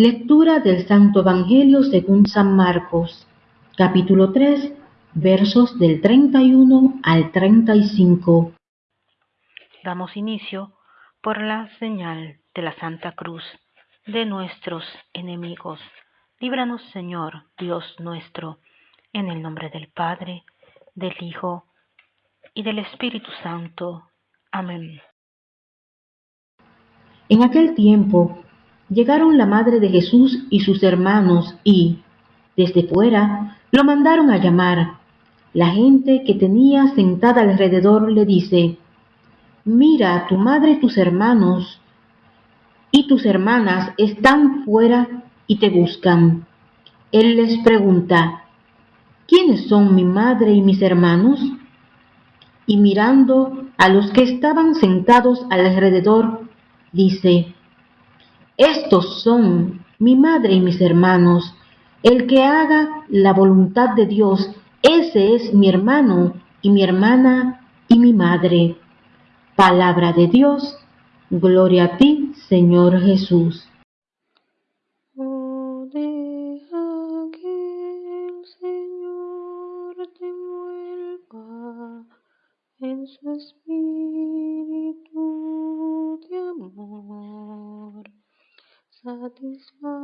Lectura del Santo Evangelio según San Marcos, capítulo 3, versos del 31 al 35. Damos inicio por la señal de la Santa Cruz de nuestros enemigos. Líbranos, Señor, Dios nuestro, en el nombre del Padre, del Hijo y del Espíritu Santo. Amén. En aquel tiempo llegaron la madre de Jesús y sus hermanos y, desde fuera, lo mandaron a llamar. La gente que tenía sentada alrededor le dice, Mira, tu madre y tus hermanos y tus hermanas están fuera y te buscan. Él les pregunta, ¿quiénes son mi madre y mis hermanos? Y mirando a los que estaban sentados alrededor, dice, estos son mi madre y mis hermanos. El que haga la voluntad de Dios, ese es mi hermano y mi hermana y mi madre. Palabra de Dios, gloria a ti, Señor Jesús. En su espíritu साथ में सा